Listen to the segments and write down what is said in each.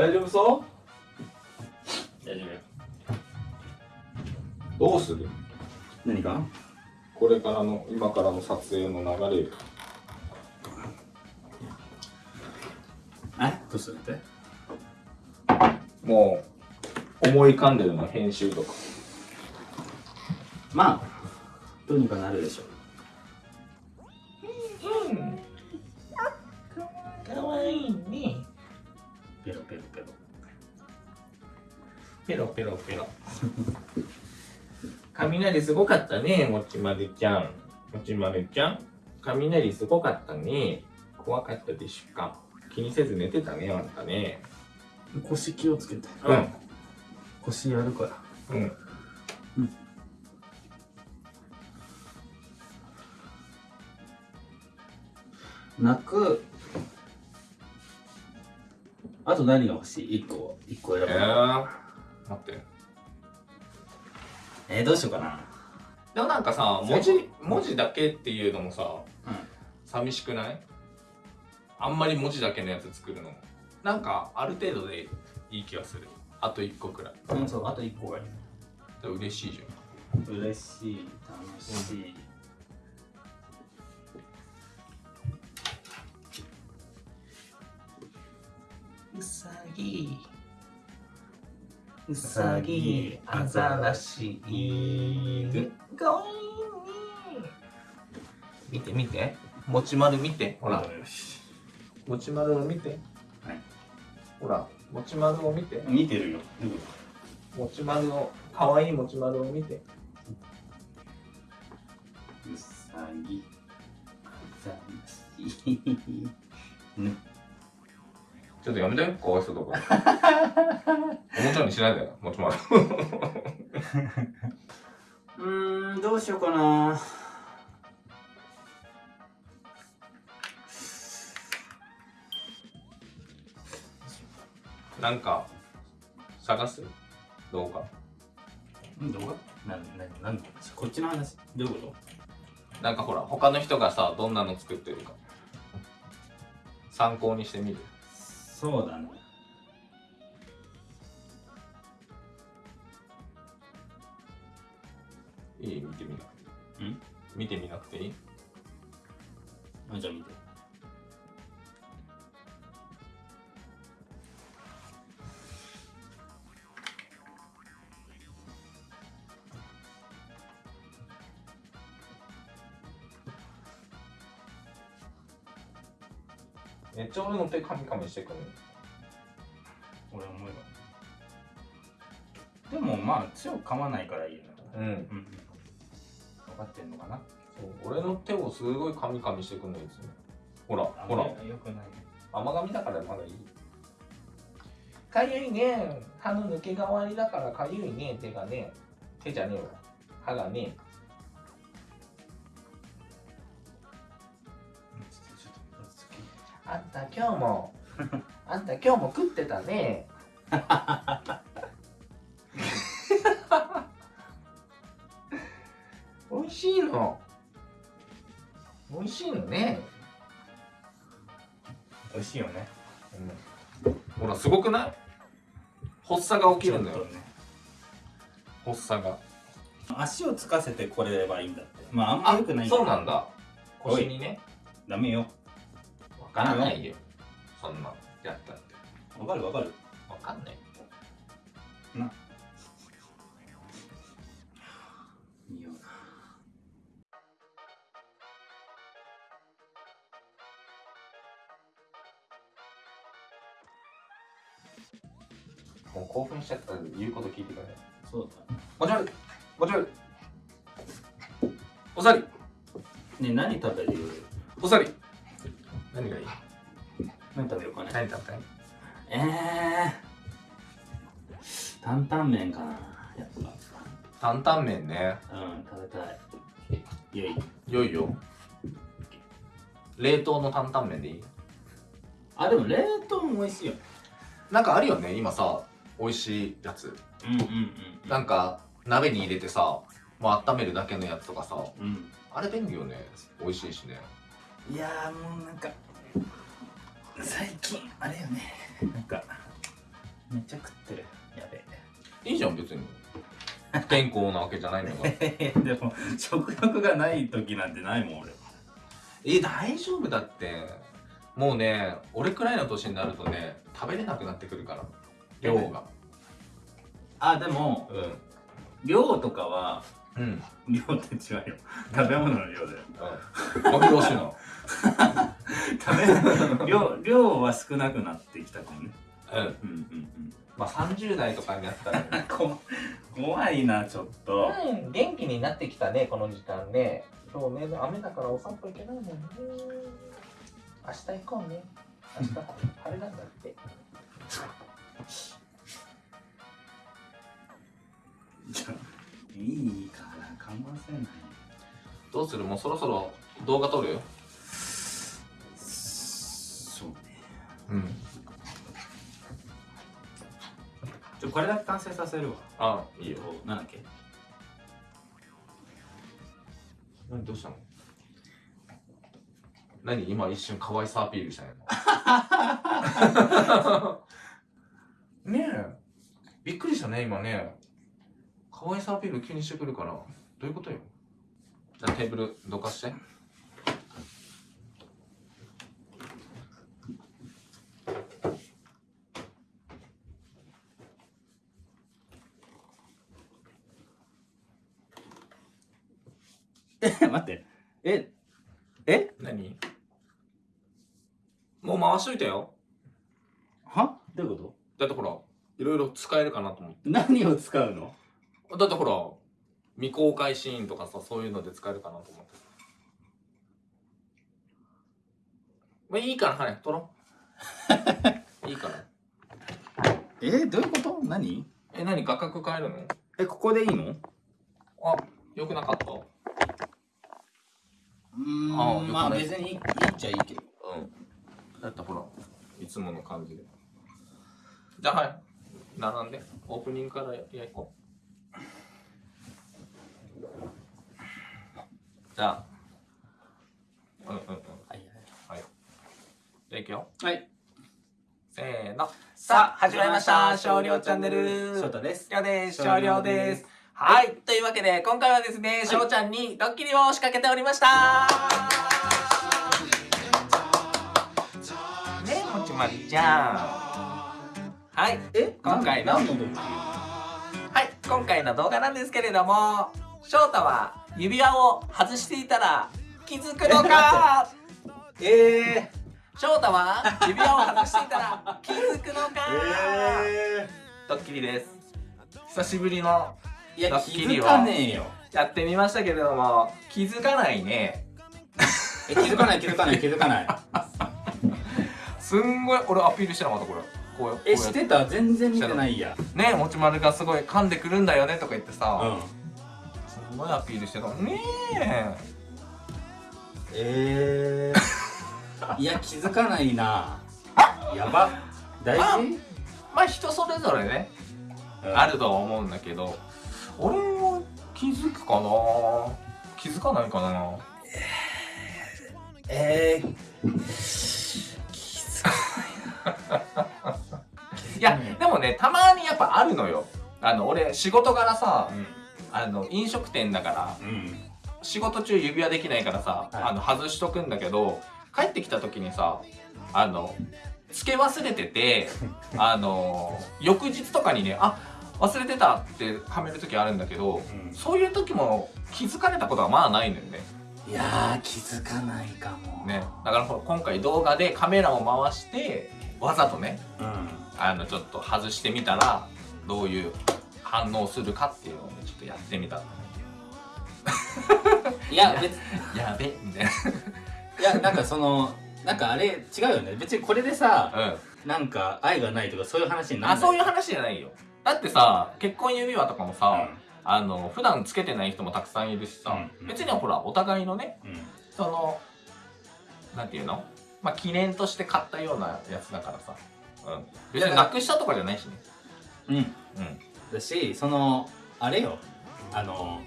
大丈夫そ大丈夫どうする？何か？これからの今からの撮影の流れ。え？どうするって？もう思い浮かんでるの編集とか。まあどうにかなるでしょうペロペロペロ。雷すごかったねもちまるちゃん。もちまるちゃん雷すごかったね。怖かったでしょうか。気にせず寝てたねあんたね。腰気をつけて。うん。腰やるから。うん。泣く。あと何が欲しい ?1 個1個選ぶ。えー、待って。えー、どうしようかな。でもなんかさ文字文字だけっていうのもさうん。寂しくない？あんまり文字だけのやつ作るのも。なんかある程度でいい気がする。あと1個くらい。うん、そう、あと1個がいい。で嬉しいじ嬉しい、楽しい。ゃん。うさぎううさぎアザラシ犬かわいいね見て見てもちまる見てほら。もちまるを見てはいほらもちまるを見て見てるよ。もちまるをかわいいもちまるを見てうさぎ、あざらし。ね。ちょっとやめてかわいそうだか。らおもちゃにしないでよもちまるうーん、どうしようかな。なんか探す？動画？ん動画？な、な、なんこっちの話？どういうこなんかほら他の人がさどんなの作ってるか。参考にしてみる。とそうだね。いい？見てみなくてん？見てみなくていい？あ、じゃあ見て。めっちゃ俺の手カミカミしてくる。俺思えば。でもまあ、強く噛まないからいいよね。うん。うん。分かってんのかな？そう。俺の手をすごいカミカミしてくるのいつもほらあほら。よくない。ね。甘噛みだからまだいい。かゆいね。歯の抜け替わりだからかゆいね。手がね。手じゃねえわ。歯がねちた今日も。あんた今日も食ってたね。美味しいの。美味しいのね、美味しいよね。ほらすごくない？発作が起きるんだよ。ね。発作が。足をつかせてこれればいいんだって。まあ、あんま良くないそうなんだ。腰にね。ダメよ。わからないよ。そんなやったって。わかるわかる。わかんない。な。いいよな。もう興奮しちゃったら言うこと聞いてくれない。そうもちろんもちろんおさり。だ。ね何食べる？おさり何がいい？何食べようかね。何食べたい？えー。担々麺かな。やっ担々麺ねぱ。うん、食べたい。いやいい。良いよ冷凍の担々麺でいい？あ、でも冷凍も美味しいよ。なんかあるよね今さ美味しいやつうんうんうん。なんか鍋に入れてさもう温めるだけのやつとかさうん。あれ便利よね美味しいしねいやーもうなんか最近あれよね。なんかめっちゃ食ってる。やべいいじゃん別に。不健康なわけじゃないんだかでも食欲がない時なんてないもん俺。え大丈夫だって。もうね俺くらいの年になるとね食べれなくなってくるから。量が。あでもうん。量とかはうん。量って違うよ。食べ物の量だよ。うん。あよろしいな 食べ量量は少なくなってきたかもね。うん。うんうんまあ30代とかになったらね。怖いなちょっと。うん元気になってきたねこの時間ね。今日ね雨だからお散歩行けないもんね。明日行こうね。明日晴れなんだって。じゃあいいかな看板せない。どうする？もうそろそろ動画撮るそこれだけ完成させるわ。あいいよ。なんだっけ？何どうしたの？何今一瞬可愛さアピールしたんや ねえ。びっくりしたね今ね。可愛さアピール急にしてくるから。どういうことよ？じゃあテーブルどかしてえ 待って。ええ？何？もう回しといたよ。は？どういうこだってほらいろいろ使えるかなと思って。と何を使うの？だってほら未公開シーンとかさそういうので使えるかなと思って。まあいいからはい撮ろう。いいから。えどういうこと？何？え何？画角変えるの？えここでいいの？あよくなかったうん。まあ別にいいっちゃいいけど。うん。だってほらいつもの感じで。じゃあはい。並んで。オープニングからややいこ。うじゃあ。うんうんうん。はいじゃあいくよ。はい。せーの。さあ始まりました。少量チャンネル。翔太です。りょうです。少少量量ですはい。というわけで今回はですねしょうちゃんにドッキリを仕掛けておりました。ねえもちまりちゃん。はい。え？今回のはい。今回の動画なんですけれども翔太は指輪を外していたら気づくのか？え翔太は指輪を外していたら気づくのか、えドッキリです。久しぶりのいや気づかねえよ。やってみましたけれども。気づかないね。え気づかない気づかない気づかない。すんごい俺アピールしてなかったこれ。こうえしてた？全然見てないや。ねもちまるがすごい噛んでくるんだよねとか言ってうさ、ん。すごいアピールしてたねえー、いや気づかないな。やば。大事？えまあ人それぞれね、あるとは思うんだけど俺は気づくかな？気づかないかな？えー、気づかいやでもねたまにやっぱあるのよ。あの俺仕事柄さあの飲食店だからうんうん。仕事中指輪できないからさ、はい。あの外しとくんだけど帰ってきた時にさあのつけ忘れてて あの翌日とかにねあ忘れてたってはめる時あるんだけどうん。そういう時も気づかれたことはまあないのよね。いやー気づかないかも。ね。だから今回動画でカメラを回してわざとねうん。あのちょっと外してみたらどういう反応するかっていうのをねちょっとやってみたの いや別 やべみたいな。いやなんかそのなんかあれ違うよね。別にこれでさうん。なんか愛がないとかそういう話にならない。あそういう話じゃないよだってさ結婚指輪とかもさ、うあの普段つけてない人もたくさんいるしさ、うん。別にほらお互いのねんうん。そのなんていうの？まあ記念として買ったようなやつだからさ、うん、別になくしたとかじゃないしね。うん。うん。だしそのあれよ。あの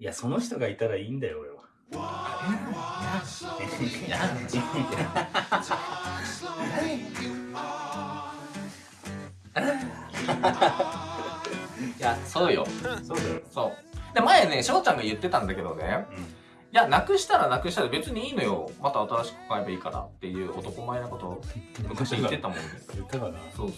いやその人がいたらいいんだよ俺は いやそうよ。そうだよ。そう。で前ね翔ちゃんが言ってたんだけどね。うん。いやなくしたらなくしたら別にいいのよ。また新しく買えばいいからっていう男前なことを昔言ってたもんね。言ったかな。そうそ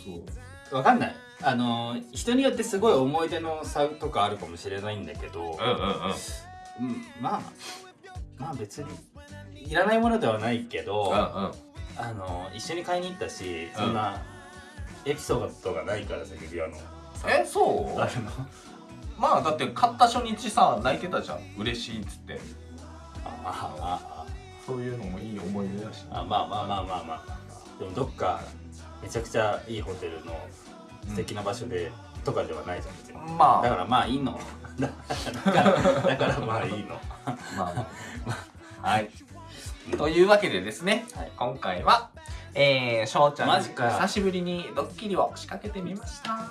う。わかんない。あのー人によってすごい思い出の差とかあるかもしれないんだけど、うんうんうん。うん、まあまあ別にいらないものではないけど、うんうん。あのー一緒に買いに行ったしそんなエピソードがないからさ指輪の。えそう？あるの。まあだって買った初日さ泣いてたじゃん。嬉しいっつって。ああそういうのもいい思い出だしああまあまあまあまあまあ。でもどっかめちゃくちゃいいホテルの素敵な場所で、とかではないじゃん別に。まあ。だからまあいいの。だからだからまあいいの。まあまあ。はい。というわけでですね、はい。今回はえー、しょうちゃん。にマジか久しぶりにドッキリを仕掛けてみました。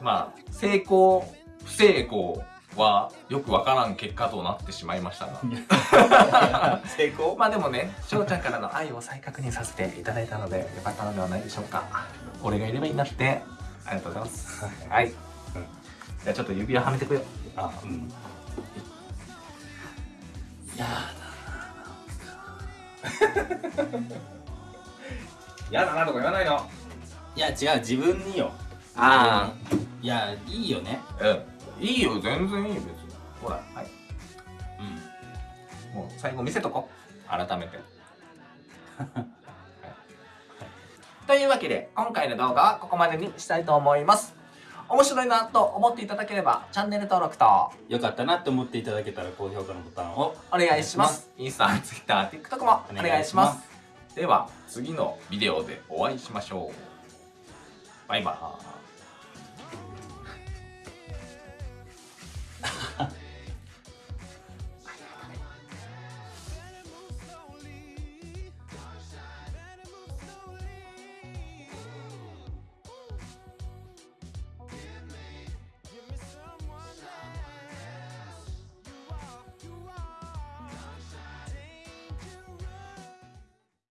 まあ成功不成功はよくわからん結果となってしまいましたが。成功？まあでもねしょうちゃんからの愛を再確認させていただいたのでよかったのではないでしょうか。俺がいればいいんだって。ありがとうございます。はい。じゃあちょっと指輪はめてくよ。あうん。や やだなとか言わないの。いや違う自分によ。あいやいいよね。あうん。いいよ全然いいよ別に。ほらはい。うん。もう最後見せとこ。改めて。はい。というわけで今回の動画はここまでにしたいと思います面白いなと思っていただければチャンネル登録とよかったなって思っていただけたら高評価のボタンをお願いします。インスタ、ツイッター、TikTok もお願いします。では次のビデオでお会いしましょう。バイバーイ